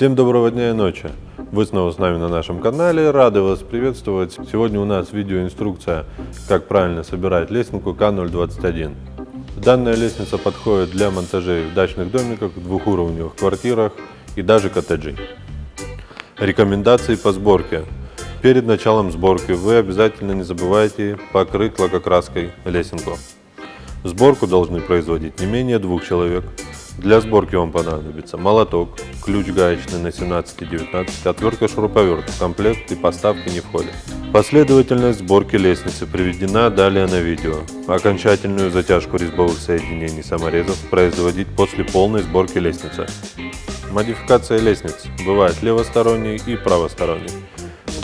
Всем доброго дня и ночи! Вы снова с нами на нашем канале, рады вас приветствовать. Сегодня у нас видеоинструкция, как правильно собирать лесенку К021. Данная лестница подходит для монтажей в дачных домиках, двухуровневых квартирах и даже коттеджей. Рекомендации по сборке. Перед началом сборки вы обязательно не забывайте покрыть лакокраской лесенку. Сборку должны производить не менее двух человек. Для сборки вам понадобится молоток, ключ гаечный на 17 и 19, отвертка шуруповерт, комплект и поставки не входят. Последовательность сборки лестницы приведена далее на видео. Окончательную затяжку резьбовых соединений саморезов производить после полной сборки лестницы. Модификация лестниц бывает левосторонней и правосторонней.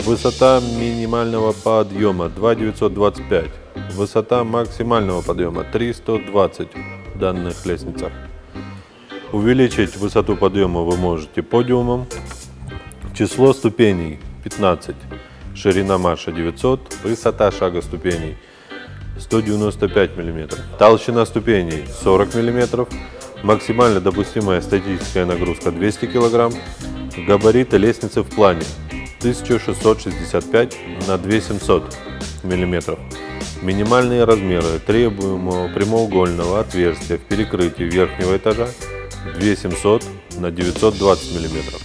Высота минимального подъема 2925. Высота максимального подъема 320 в данных лестницах. Увеличить высоту подъема вы можете подиумом. Число ступеней 15. Ширина марша 900. Высота шага ступеней 195 мм. Толщина ступеней 40 мм. Максимально допустимая статическая нагрузка 200 кг. Габариты лестницы в плане 1665 на 2700 мм. Минимальные размеры требуемого прямоугольного отверстия в перекрытии верхнего этажа 2700 на 920 миллиметров.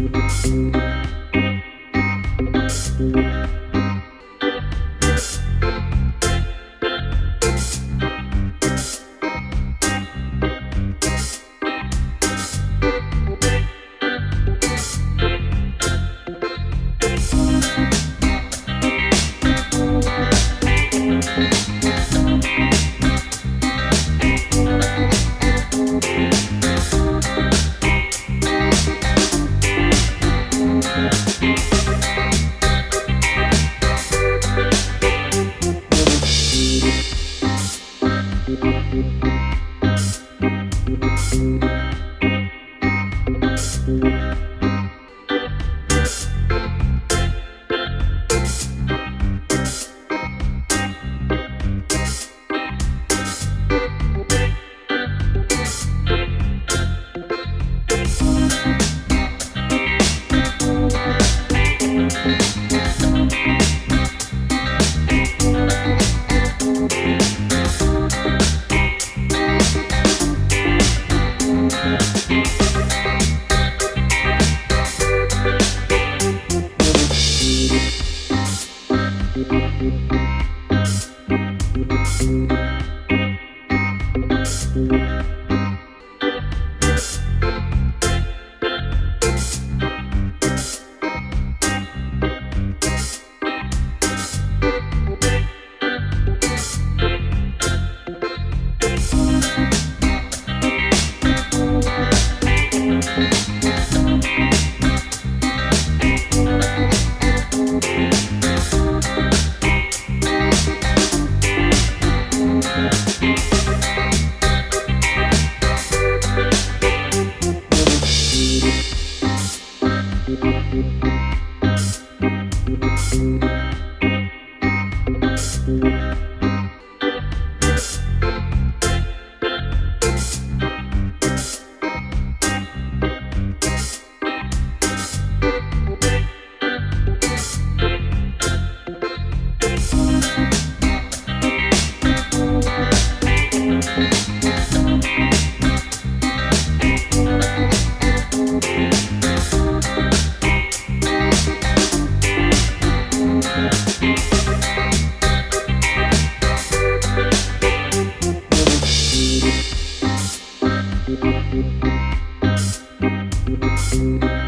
Música Thank you. Thank you.